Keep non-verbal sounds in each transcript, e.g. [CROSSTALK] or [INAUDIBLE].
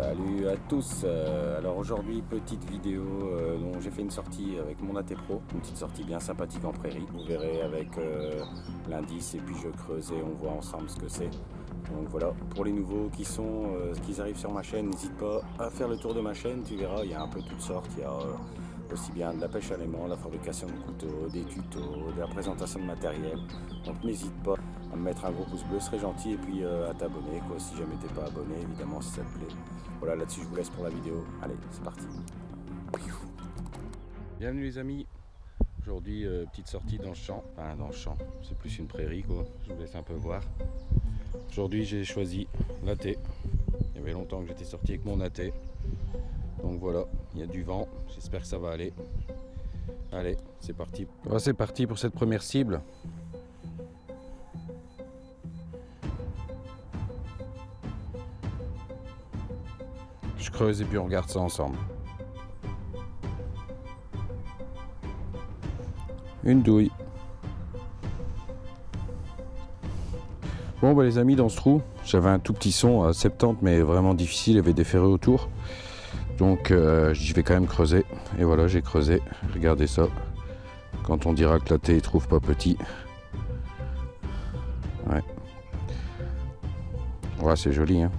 Salut à tous. Euh, Alors aujourd'hui petite vidéo euh, dont j'ai fait une sortie avec mon AT Pro. Une petite sortie bien sympathique en prairie. Vous verrez avec euh, l'indice et puis je creuse et on voit ensemble ce que c'est. Donc voilà, pour les nouveaux qui sont, qui arrivent sur ma chaîne N'hésite pas à faire le tour de ma chaîne, tu verras il y a un peu toutes sortes aussi bien de la pêche à l'aimant, la fabrication de couteaux, des tutos, de la présentation de matériel. Donc n'hésite pas à me mettre un gros pouce bleu, ce serait gentil, et puis euh, à t'abonner, quoi, si jamais t'es pas abonné, évidemment, si ça te plaît. Voilà, là-dessus, je vous laisse pour la vidéo. Allez, c'est parti. Bienvenue les amis. Aujourd'hui, euh, petite sortie dans le champ. Enfin, dans le champ, c'est plus une prairie, quoi. Je vous laisse un peu voir. Aujourd'hui, j'ai choisi l'AT. Il y avait longtemps que j'étais sorti avec mon AT. Donc voilà, il y a du vent, j'espère que ça va aller. Allez, c'est parti. c'est parti pour cette première cible. Je creuse et puis on regarde ça ensemble. Une douille. Bon bah les amis dans ce trou, j'avais un tout petit son à 70 mais vraiment difficile, il y avait des ferreux autour. Donc euh, je vais quand même creuser. Et voilà, j'ai creusé. Regardez ça. Quand on dira que la thé ne trouve pas petit. Ouais. Ouais, c'est joli. Hein.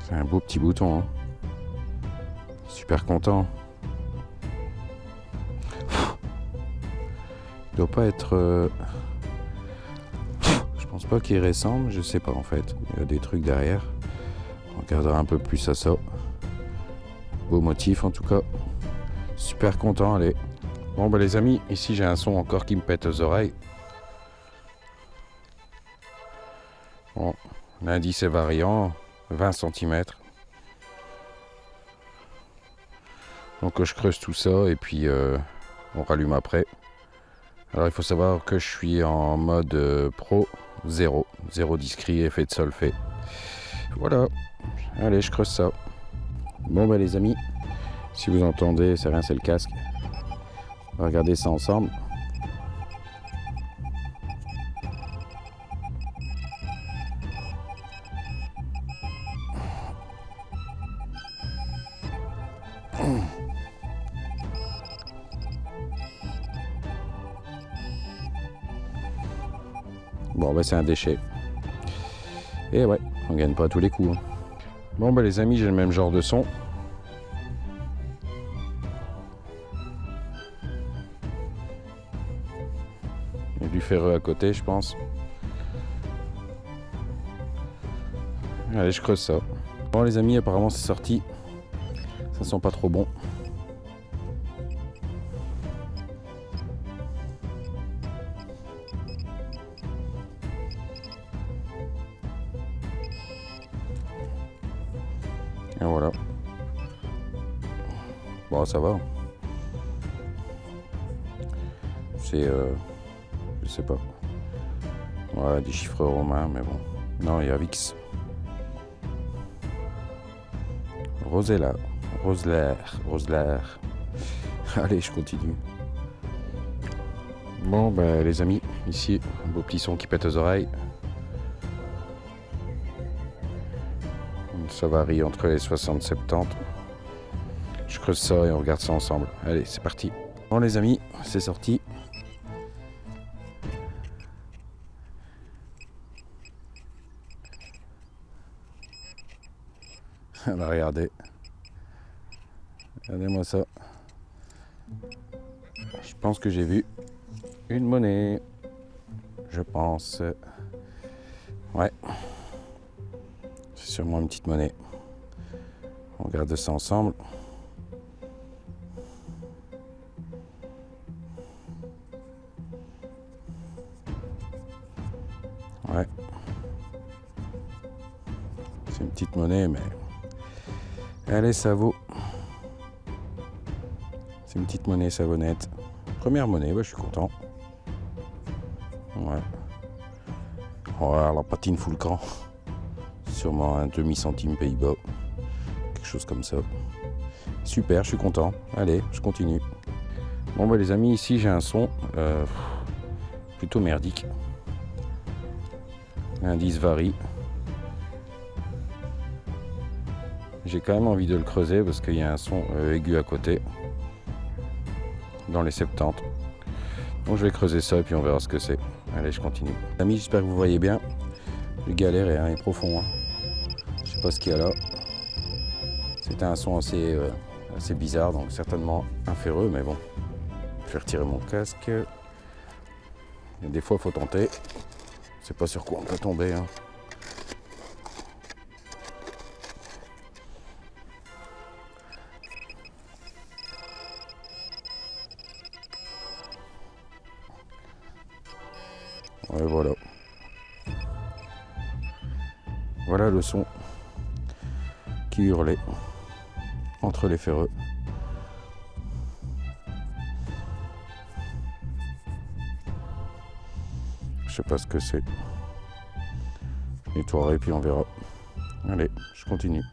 C'est un beau petit bouton. Hein. Super content. Il doit pas être... Euh, je pense pas qu'il ressemble. Je sais pas en fait. Il y a des trucs derrière. On regardera un peu plus à ça. Beau motif en tout cas. Super content, allez. Bon bah les amis, ici j'ai un son encore qui me pète aux oreilles. Bon, l'indice est variant, 20 cm. Donc je creuse tout ça et puis euh, on rallume après. Alors il faut savoir que je suis en mode euh, pro 0, 0 discret, effet de sol fait. Voilà, allez je creuse ça. Bon bah les amis, si vous entendez, c'est rien, c'est le casque. On va regarder ça ensemble. Bon bah c'est un déchet. Et ouais, on gagne pas à tous les coups. Hein. Bon bah les amis, j'ai le même genre de son. Il y a du ferreux à côté, je pense. Allez, je creuse ça. Bon les amis, apparemment c'est sorti. Ça sent pas trop bon. Et voilà. Bon, ça va. C'est... Euh, je sais pas. Ouais, des chiffres romains, mais bon. Non, il y a Vix. Rosella. Rosler. Rosler. [LAUGHS] Allez, je continue. Bon, ben, les amis, ici, un beau petit son qui pète aux oreilles. Ça varie entre les 60 et 70. Je creuse ça et on regarde ça ensemble. Allez, c'est parti. Bon les amis, c'est sorti. va regardez. Regardez-moi ça. Je pense que j'ai vu une monnaie. Je pense. Ouais sûrement une petite monnaie. On regarde ça ensemble. Ouais. C'est une petite monnaie, mais... Allez, ça vaut. C'est une petite monnaie savonnette. Première monnaie, ouais, je suis content. Ouais. Oh, la patine full camp sûrement un demi-centime Pays-Bas, quelque chose comme ça. Super, je suis content. Allez, je continue. Bon bah les amis, ici j'ai un son euh, plutôt merdique. L'indice varie. j'ai quand même envie de le creuser parce qu'il y a un son euh, aigu à côté dans les 70. Donc je vais creuser ça et puis on verra ce que c'est. Allez, je continue. Amis, j'espère que vous voyez bien. Je galère et hein, est profond. Hein. Pas ce qu'il y a là. C'était un son assez, euh, assez bizarre, donc certainement inféreux, mais bon. Je vais retirer mon casque. Des fois, il faut tenter. C'est pas sur quoi on peut tomber. Hein. Et voilà. Voilà le son qui hurlait entre les ferreux. Je sais pas ce que c'est. Je nettoierai puis on verra. Allez, je continue.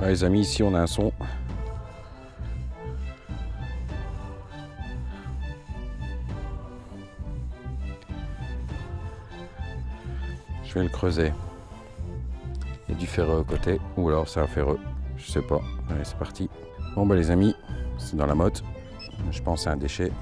les amis, ici on a un son. Je vais le creuser. Du ferreux à côté, ou alors c'est un ferreux, je sais pas. Allez, c'est parti. Bon bah les amis, c'est dans la motte. Je pense à un déchet.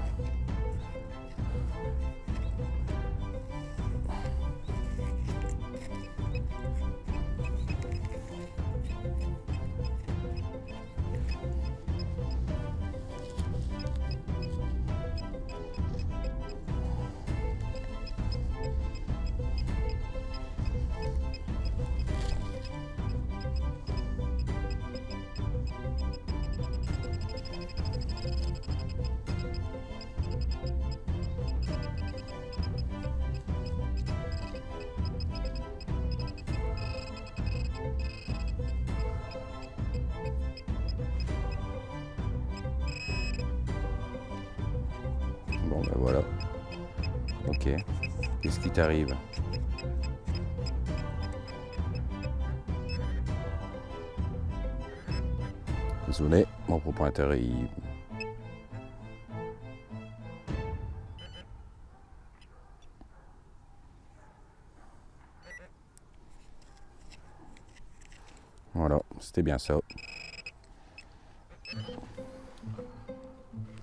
Voilà. Ok. Qu'est-ce qui t'arrive? Désolé, mon propriétaire il... Voilà, c'était bien ça.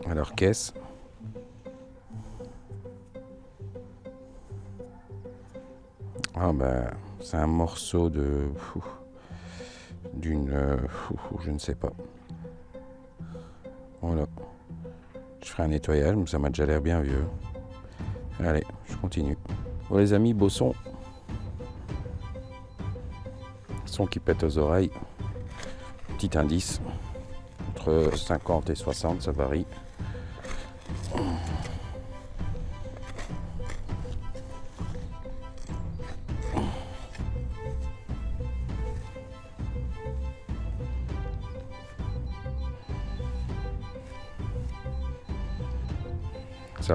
Alors qu'est-ce Ah ben, c'est un morceau de... D'une... Euh, je ne sais pas. Voilà. Je ferai un nettoyage, mais ça m'a déjà l'air bien vieux. Allez, je continue. Bon les amis, beau son. Son qui pète aux oreilles. Petit indice. Entre 50 et 60, ça varie.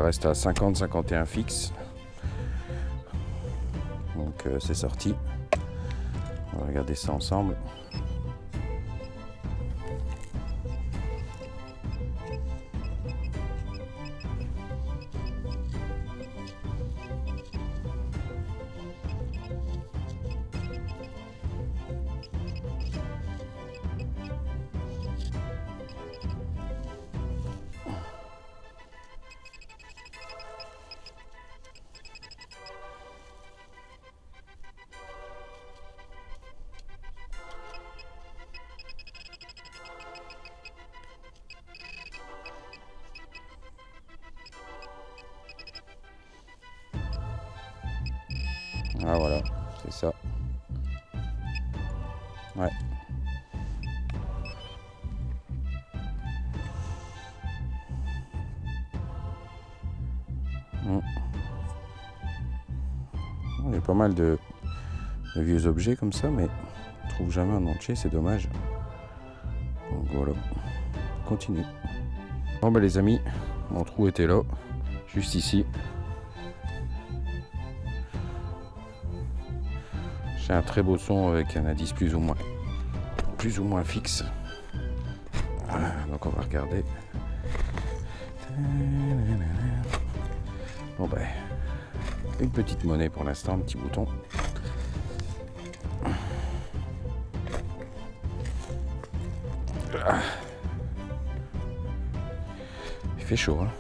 Reste à 50-51 fixe. Donc euh, c'est sorti. On va regarder ça ensemble. Voilà, c'est ça. Ouais. Il y a pas mal de, vieux objets comme ça, mais on trouve jamais un entier, c'est dommage. Donc voilà, continue. Bon bah les amis, mon trou était là, juste ici. Un très beau son avec un indice plus ou moins plus ou moins fixe. Donc on va regarder. Bon ben, une petite monnaie pour l'instant, un petit bouton. Il fait chaud, hein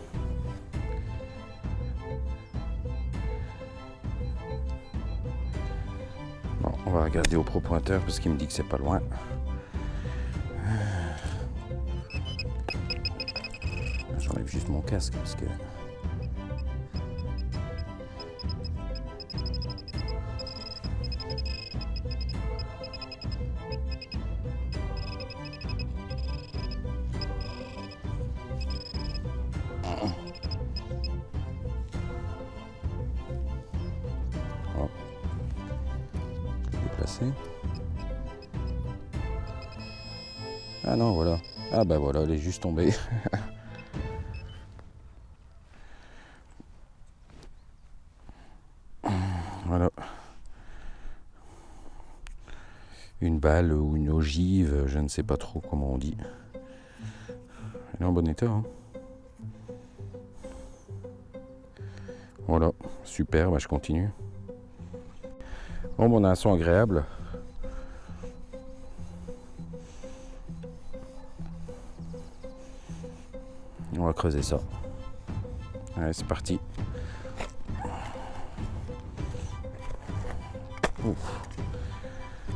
va regarder au pro pointeur parce qu'il me dit que c'est pas loin. J'enlève juste mon casque parce que Ah non, voilà. Ah bah voilà, elle est juste tombée. [LAUGHS] voilà. Une balle ou une ogive, je ne sais pas trop comment on dit. Elle est en bon état. Hein. voilà, super, bah je continue. Bon, on a un son agréable. On va creuser ça. Allez, c'est parti.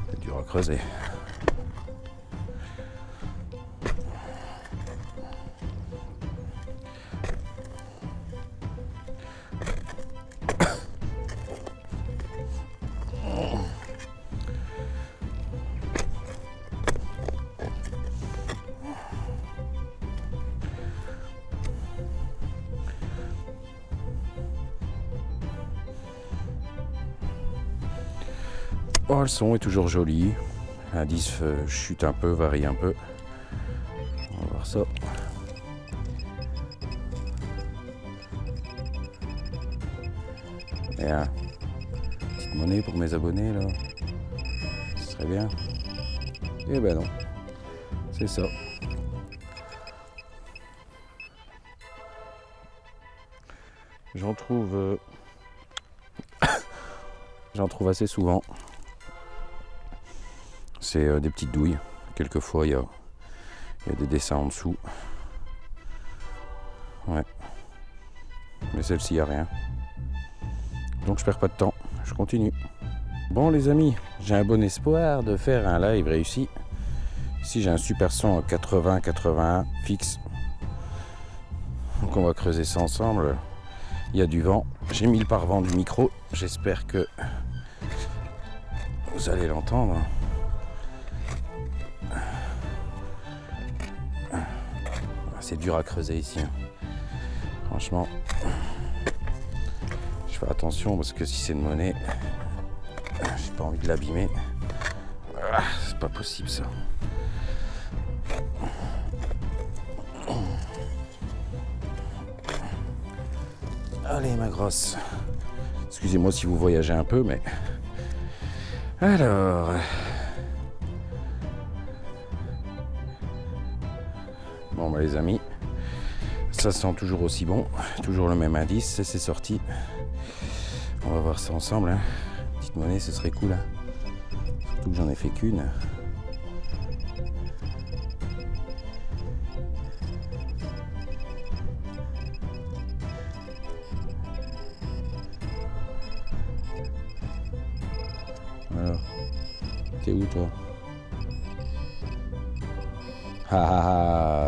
C'est dur à creuser. Le son est toujours joli. L'indice euh, chute un peu, varie un peu. On va voir ça. Et un petite monnaie pour mes abonnés là. Ce serait bien. Eh ben non. C'est ça. J'en trouve... Euh, [COUGHS] j'en trouve assez souvent euh, des petites douilles. Quelquefois, il y a, des dessins en dessous. Ouais. Mais celle-ci, il n'y a rien. Donc, je perds pas de temps. Je continue. Bon, les amis, j'ai un bon espoir de faire un live réussi. Ici, j'ai un super son 80-81 fixe. Donc, on va creuser ça ensemble. Il y a du vent. J'ai mis le pare-vent du micro. J'espère que vous allez l'entendre. C'est dur à creuser ici. Hein. Franchement, je fais attention parce que si c'est une monnaie, j'ai pas envie de l'abîmer. Ah, c'est pas possible ça. Allez ma grosse. Excusez-moi si vous voyagez un peu, mais... Alors... Les amis, ça sent toujours aussi bon, toujours le même indice, c'est sorti. On va voir ça ensemble. Hein. Petite monnaie, ce serait cool. Hein. Surtout que j'en ai fait qu'une. Alors, t'es où toi? Ha ha ha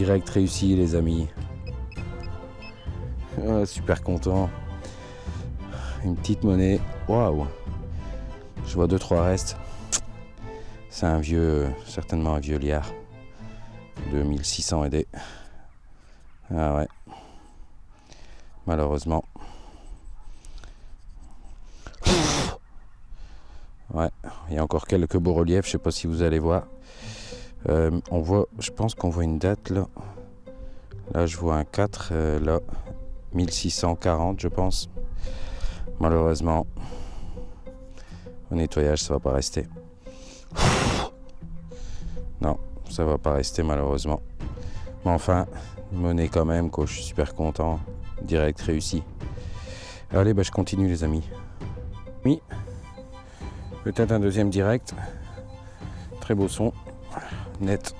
Direct réussi les amis. Super content. Une petite monnaie. Waouh. Je vois deux trois restes. C'est un vieux, certainement un vieux liard. 2600 aidés. Ah ouais. Malheureusement. Ouais, il y a encore quelques beaux reliefs, je sais pas si vous allez voir. Euh, on voit, je pense qu'on voit une date là. Là, je vois un 4, euh, là, 1640, je pense. Malheureusement, au nettoyage, ça va pas rester. Non, ça va pas rester malheureusement. Mais enfin, monnaie quand même, quoi. Je suis super content. Direct réussi. Allez, bah, je continue, les amis. Oui. Peut-être un deuxième direct. Très beau son net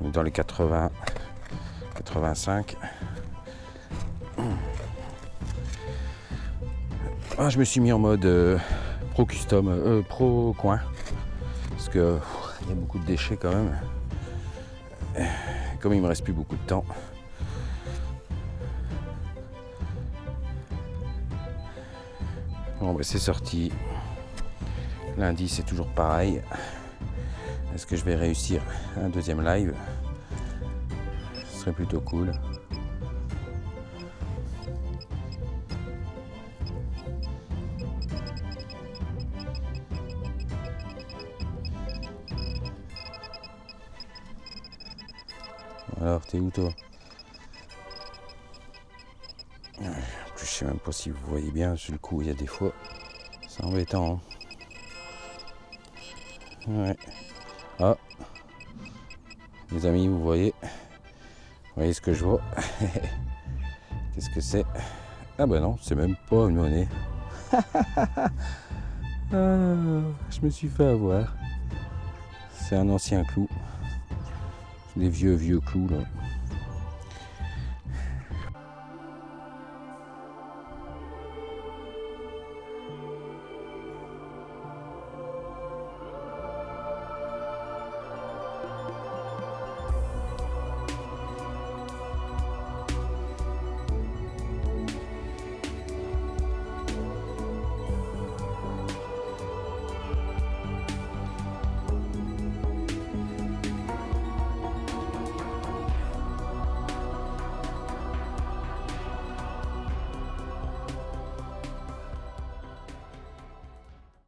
dans les 80, 85. Ah, je me suis mis en mode euh, pro custom, euh, pro coin. Parce que il y a beaucoup de déchets quand même. Comme il me reste plus beaucoup de temps. Bon, ben, c'est sorti. Lundi, c'est toujours pareil. Est-ce que je vais réussir un deuxième live? Ce serait plutôt cool. Alors, t'es où toi? Je sais même pas si vous voyez bien, sur le coup, il y a des fois. C'est embêtant. Hein. ouais. Ah. Les amis, vous voyez Vous voyez ce que je vois [LAUGHS] Qu'est-ce que c'est? Ah bah non, c'est même pas une monnaie. [LAUGHS] Ah, je me suis fait avoir. C'est un ancien clou. Des vieux, vieux clous là.